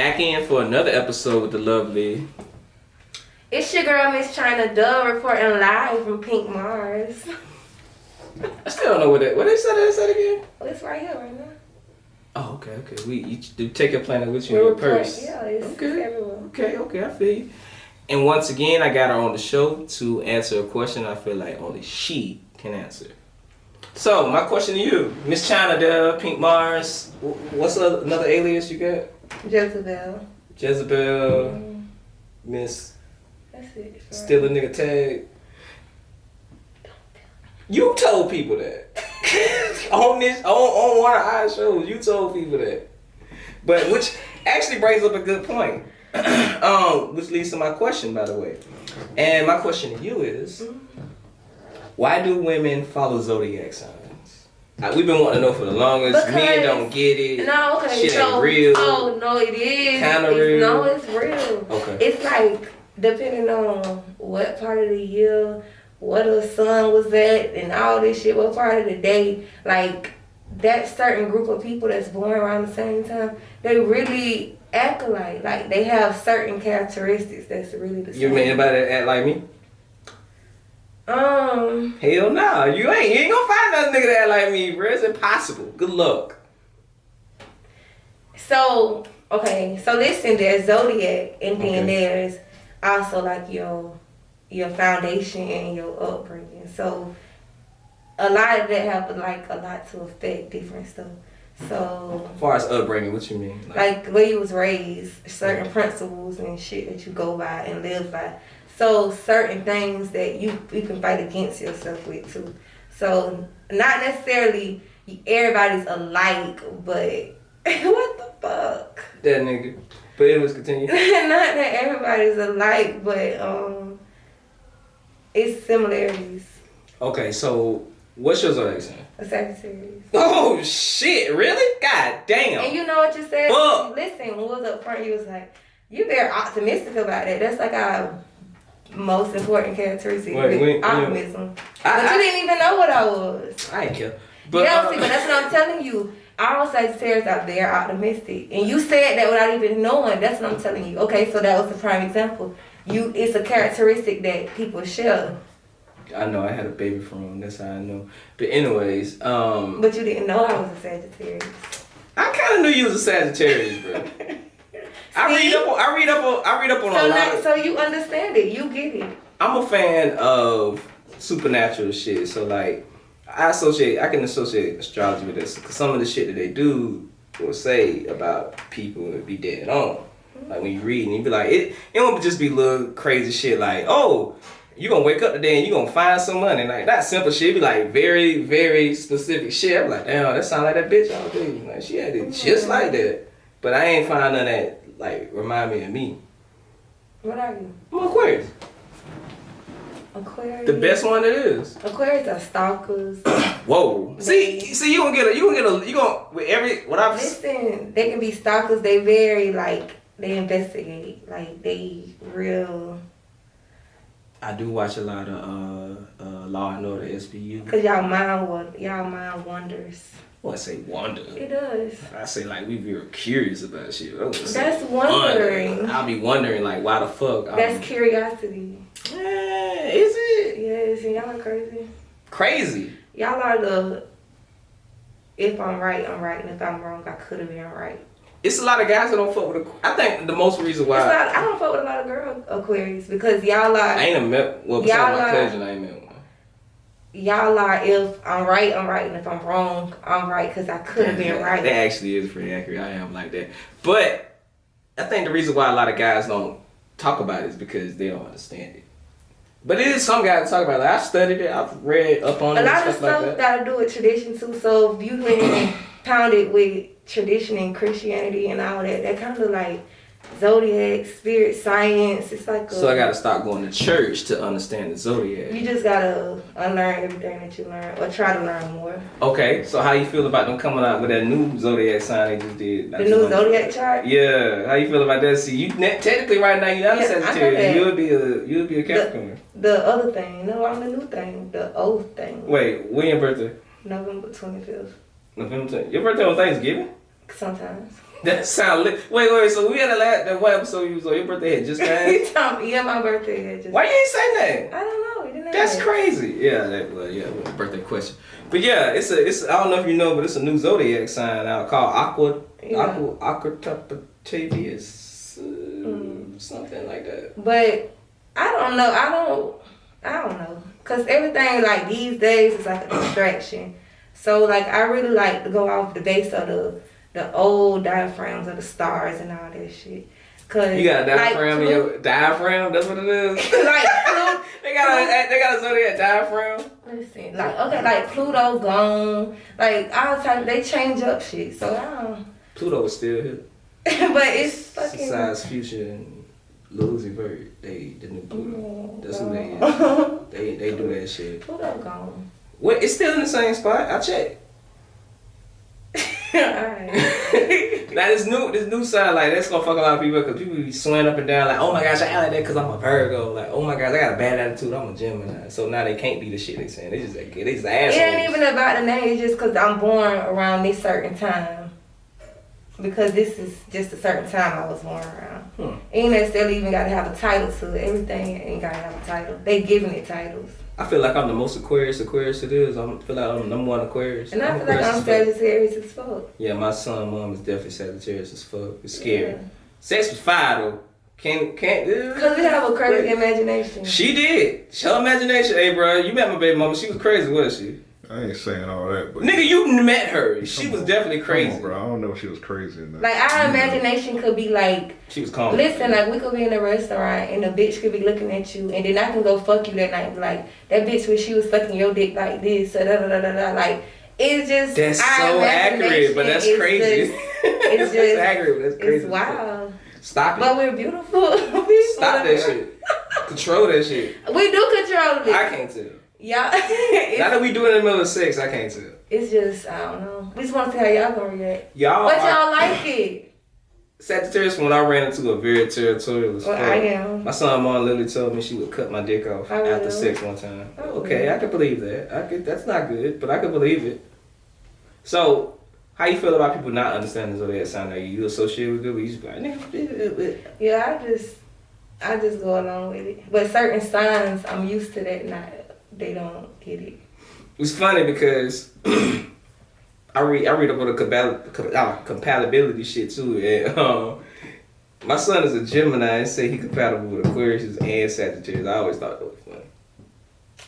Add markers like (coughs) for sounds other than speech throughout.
back in for another episode with the lovely. It's your girl, Miss China Dove, reporting live from Pink Mars. I still don't know what that. What they said. They said again. Oh, it's right here, right now. Oh, okay, okay. We you do take your planet with you We're in your purse. Yeah, it's, Okay. it's everywhere. Okay, okay, I feel you. And once again, I got her on the show to answer a question I feel like only she can answer. So, my question to you, Miss China Dove, Pink Mars, what's another alias you got? Jezebel. Jezebel, Mm, Miss that's it. Still a nigga tag. You told people that. (laughs) on this on, on one of our shows, you told people that. But which actually brings up a good point. (clears throat) um, which leads to my question, by the way. And my question to you is why do women follow zodiac signs? We've been wanting to know for the longest. Men don't get it. No, okay, Shit so ain't real. oh no, it is. Kinda real. No, it's real. Okay. It's like depending on what part of the year, what the sun was at, and all this shit, what part of the day, like that certain group of people that's born around the same time, they really act alike. Like they have certain characteristics that's really the same. You mean anybody that act like me? Um, Hell no, you ain't. You ain't gonna find another nigga that like me, bro. It's impossible. Good luck. So okay, so listen, there's zodiac, and then Okay. there's also like your your foundation and your upbringing. So a lot of that have like a lot to affect different stuff. So As far as upbringing, what you mean? like where you was raised, certain principles and shit that you go by and live by. So certain things that you you can fight against yourself with too. So not necessarily everybody's alike, but (laughs) what the fuck? that nigga. But it was continue. (laughs) not that everybody's alike, but um, it's similarities. Okay, so what's your zodiac sign? A Sagittarius. Oh shit! Really? God damn. And you know what you said? Fuck. Listen, when we was up front, you was like, you're very optimistic about it. That's like our most important characteristic, Wait, wait, optimism. I- but I- you didn't even know what I was. I ain't care. But yeah, uh, see, but that's what I'm telling you. All Sagittarius out there are optimistic, and you said that without even knowing. That's what I'm telling you. Okay, so that was the prime example. You, it's a characteristic that people share, I know I had a baby from him. That's how I know. But anyways, um, but you didn't know I was a Sagittarius. I kind of knew you was a Sagittarius, bro. (laughs) I read up. On, I read up on. I read up on So a lot. Of, so you understand it. You get it. I'm a fan of supernatural shit. So like, I associate. I can associate astrology with this because some of the shit that they do will say about people would be dead on. Like when you read and you be like, it. It won't just be little crazy shit like, oh, you gonna wake up today and you gonna find some money. Like that simple shit. It be like very, very specific shit. I'm like, damn, that sound like that bitch all day. Like she had it just mm-hmm. like that. But I ain't find none that like remind me of me. What are you? I'm Aquarius. Aquarius. The best one it is. Aquarius are stalkers. (coughs) Whoa. See, see, you gonna get a, you gonna get a, you gonna with every what I've. Listen, they can be stalkers. They very like they investigate. Like they real. I do watch a lot of uh, uh Law and Order SVU. Cause y'all mind what y'all mind wonders. I say wonder. It does. I say like we very curious about shit. I wouldn't say That's wondering. I'll be wondering like why the fuck. I'm- That's curiosity. Eh, is it Yes, and y'all are crazy. crazy? Y'all are the. If I'm right, I'm right, and if I'm wrong, I could have been right. It's a lot of guys that don't fuck with. Aqu- I think the most reason It's why not, I don't fuck with a lot of girl Aquarius because y'all are I ain't a met. Well, besides Y'all my cousin, I ain't met one. y'all are if I'm right, I'm right, and if I'm wrong, I'm right because I could have been right. That actually is pretty accurate. I am like that. But I think the reason why a lot of guys don't talk about it is because they don't understand it. But it is some guys that talk about it. Like, I've studied it. I've read up on A it lot and of stuff like that. got to do with tradition too. So if you've been pounded with tradition and Christianity and all that, that kind of like zodiac, spirit, science. It's like a, So I got to stop going to church to understand the zodiac. You just gotta unlearn everything that you learned or try to learn more. Okay, so how you feel about them coming out with that new zodiac sign they just did? The new zodiac chart. Yeah, how you feel about that? See, you technically right now you're not Yeah, a Sagittarius. You'll be a you'll be a Capricorn. The other thing, no, I'm the new thing, the old thing. Wait, when your birthday? November 25th. November 10th. Your birthday on Thanksgiving? Sometimes. That sound lit. Wait, wait. So we had a last that one episode you was on. Your birthday had just (laughs) passed. He told me, yeah, my birthday had just. Why you ain't say that? I don't know. Didn't That's crazy. Yeah, that well, yeah, well, birthday question. But yeah, it's a it's I don't know if you know, but it's a new zodiac sign out called Aqua Yeah. Aqua Aquatavius, uh, Mm. something like that. But I don't know. I don't. I don't know. Cause everything like these days is like a distraction. So like I really like to go off the base of the the old diaphragms of the stars and all that shit. Cause You got a diaphragm like, in your diaphragm. That's what it is. (laughs) like (laughs) Pluto, they got a they got a zodiac diaphragm. listen, like okay, like Pluto gone, like all type they change up shit. So I don't. Pluto is still here. (laughs) but it's fucking. Besides Future and Lil Uzi Vert, they the new Pluto. Mm, That's who they is. is. They they do that shit. Pluto gone. Wait, it's still in the same spot. I checked. (laughs) Alright. now this new this new side like that's gonna fuck a lot of people because people be swearing up and down like oh my gosh I like that because I'm a Virgo like oh my gosh I got a bad attitude I'm a Gemini so now they can't be the shit they saying they just like they just It assholes. ain't even about the name, it's just because I'm born around this certain time. Because this is just a certain time I was born around. Hmm. Ain't necessarily even gotta have a title to it. Everything ain't gotta have a title. They giving it titles. I feel like I'm the most Aquarius Aquarius it is I feel like I'm the number one Aquarius. And I feel like I'm. Sagittarius as fuck. Yeah, my son mom is definitely Sagittarius as fuck. It's scary. Yeah. Sex was fire though. Can't can't. Cause we have a crazy imagination. She did. Her imagination. Hey, bro, you met my baby mama. She was crazy, wasn't she? I ain't saying all that, but Nigga, you met her. She was on. definitely Come crazy. on, bro. I don't know if she was crazy or not. Like our imagination could be like She was calm. Listen, like we could be in a restaurant and the bitch could be looking at you, and then I can go fuck you that night. Like that bitch when she was sucking your dick like this, so da da da da da. Like it's just That's so accurate, but that's imagination crazy. just- it's that's (laughs) just- accurate, but that's crazy. It's wild, Stop it. but we're beautiful. (laughs) Stop that shit. Control that shit. We do control it. I can't tell. Y'all, (laughs) Now that we do it in the middle of sex, I can't tell. it's just I don't know. We just want to see how y'all gonna react. Y'all But y'all like it. Sagittarius when I ran into a very territorial Well, fuck. I am. My son mom literally told me she would cut my dick off I after will. sex one time. I okay, will. I could believe that. I could. That's not good, but I could believe it. So, how you feel about people not understanding the zodiac sign? Are you associated with it? But you just be like, Yeah, I just I just go along with it. But certain signs I'm used to that not they don't get it. It's funny because (clears throat) I read I read up on the uh, compatibility shit too, and (laughs) um, my son is a Gemini and say he compatible with Aquarius and Sagittarius. I always thought that was funny.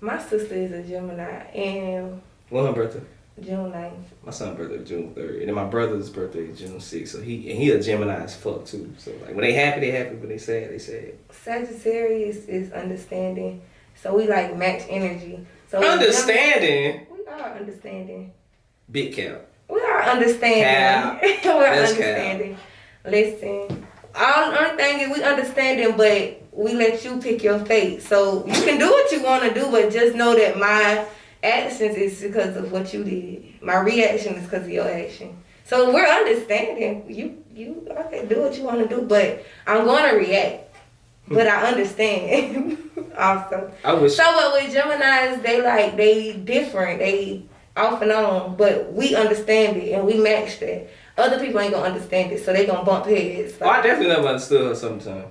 My sister is a Gemini and When her birthday? June 9th. My son's birthday is June third, and then my brother's birthday is June sixth. So he and he a Gemini as fuck too. So like when they happy, they happy. When they sad, they sad. Sagittarius is understanding. So we like match energy. So we Understanding, We are understanding. big cap. We are understanding. (laughs) We're That's understanding. Listen. All only thing is we understanding, but we let you pick your fate. So you can do what you want to do, but just know that my actions is because of what you did. My reaction is because of your action. So we're understanding. You you okay, do what you want to do, but I'm gonna react. But I understand (laughs) also. I wish. So but with Gemini's, they like they different. They off and on, but we understand it and we match that. Other people ain't gonna understand it, so they gonna bump heads. Oh, I definitely never understood her sometimes.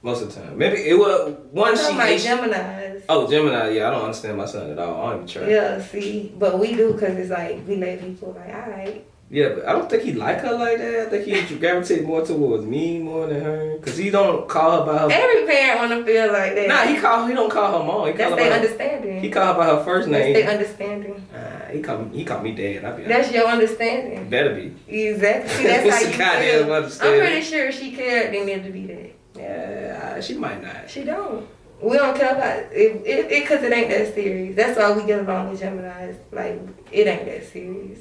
Most of the time. Maybe it was one she like Gemini's. Oh, Gemini, yeah, I don't understand my son at all. I don't even try. Yeah, see, but we do because it's like we let people like, all right. Yeah, but I don't think he like her like that. I think he (laughs) gravitate more towards me more than her. Cause he don't call her by her. Every parent wanna feel like that. Nah, he call. He don't call her mom. He call That's her their understanding. He call her by her first That's name. their understanding. Nah, he call me. He call me dad. I be. That's your understanding. better be. Exactly. See, (laughs) that's how you feel. I'm pretty sure if she cared, then need to be that. Yeah, uh, she might not. She don't. We don't care about it, it, it, cause it ain't that serious. That's why we get along with Gemini's. Like, it ain't that serious.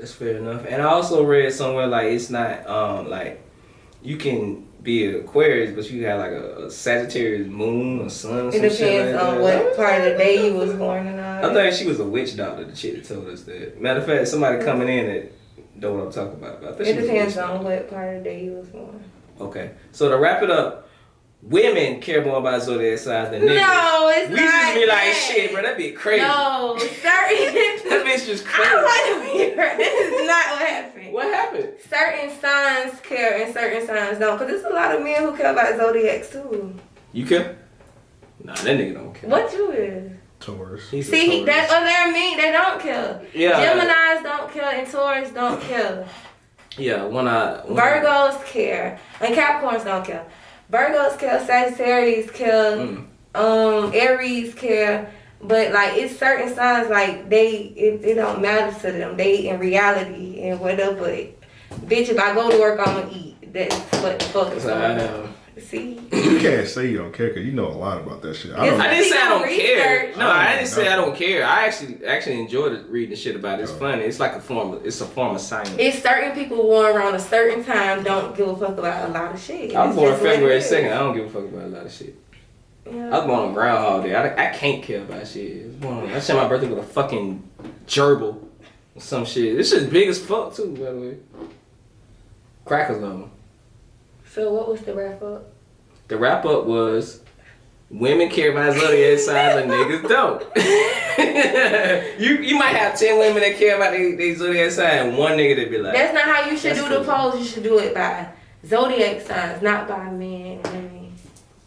That's fair enough. And I also read somewhere like it's not um like you can be an Aquarius, but you have like a, a Sagittarius moon or sun. Or It some depends like on what part of the day you was born and all I think she was a witch doctor. The chick that told us that. Matter of fact, somebody coming in that don't know what I'm talking about. It she was a depends on what part of the day you was born. Okay. So to wrap it up, women care more about zodiac signs than niggas. No, it's we not. just be like, that. shit, bro, that be crazy. No, certain. (laughs) That bitch just I crazy. don't want to be right. (laughs) This is not what happened. What happened? Certain signs care and certain signs don't. Because there's a lot of men who care about zodiacs too. You care? Nah, that nigga don't care. What you is? Taurus. He's a See, Taurus. Oh, that's what they mean. They don't care. Yeah. Geminis don't care and Taurus don't care. Yeah, when I one eye. Virgos care and Capricorns don't care. Virgos care, Sagittarius care, Mm. um, Aries care. But like it's certain signs like they it, it don't matter to them. They in reality and whatever. Bitch, if I go to work, I'm gonna eat. That's what the fuck is going on. See, You can't say you don't care because you know a lot about that shit. I don't. I didn't say I don't Research. care. No, I didn't oh, say I don't care. I actually actually enjoyed reading the shit about it. It's Oh. funny. It's like a form. Of, it's a form of science. it's certain people born around a certain time don't give a fuck about a lot of shit. I'm It's born just February second. I don't give a fuck about a lot of shit. Yeah. I was born on Groundhog Day. I, I can't care about shit. I was born on, I share my birthday with a fucking gerbil or some shit. This shit's big as fuck too, by the way. Crackers on them. So what was the wrap up? The wrap up was women care about zodiac (laughs) signs and niggas don't. (laughs) you you might have ten women that care about their they zodiac sign and one nigga that be like, That's not how you should do the cool. polls. You should do it by zodiac signs, not by men and women.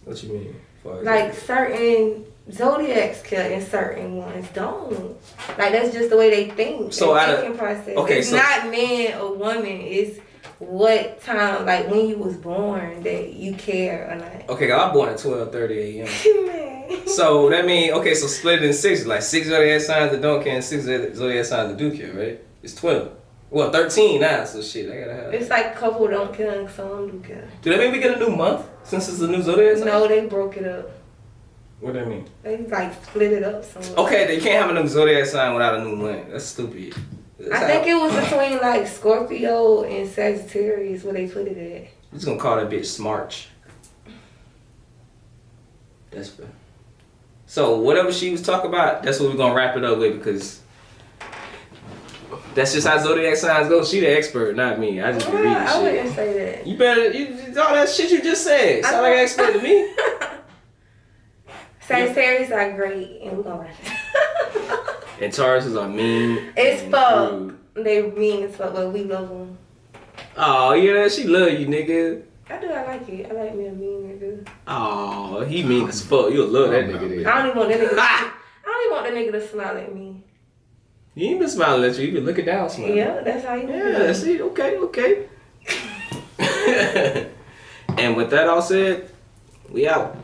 what you mean? Like certain zodiacs kill and certain ones don't. Like that's just the way they think. So of- process. okay, it's so- not man or woman. It's what time, like when you was born, that you care or not. okay, I was born at twelve thirty a.m. (laughs) So that mean okay, so split it in six, like six zodiac signs that don't care and six zodiac signs that do care, right? It's twelve. Well, thirteen now, so shit, I gotta have. It's like couple don't care and some do kill. Do that mean we get a new month since it's a new zodiac sign? No, they broke it up. What do that mean? They like split it up somewhere. Okay, they can't have a new zodiac sign without a new month. That's stupid. I how- think it was between like Scorpio and Sagittarius where they put it at. We're just gonna call that bitch Smarch. That's fair. So whatever she was talking about, that's what we're gonna wrap it up with because that's just how zodiac signs go. She the expert, not me. I just be reading I shit. wouldn't say that. You better you all that shit you just said. Sound like an expert to me. (laughs) Sagittarius are great, and we're gonna wrap it. And Tauruses are mean. It's and fuck. they mean as fuck, but we love them. Oh yeah, she love you, nigga. I do. I like it. I like me a mean nigga. Oh, he mean as fuck. You'll love that nigga. man. Then. I don't even want that nigga. Ah! (laughs) I don't even want that nigga to smile at me. You ain't been smiling at you. You been looking down, smiling. Yeah, that's how you. Yeah, see, okay, okay. (laughs) and with that all said, we out.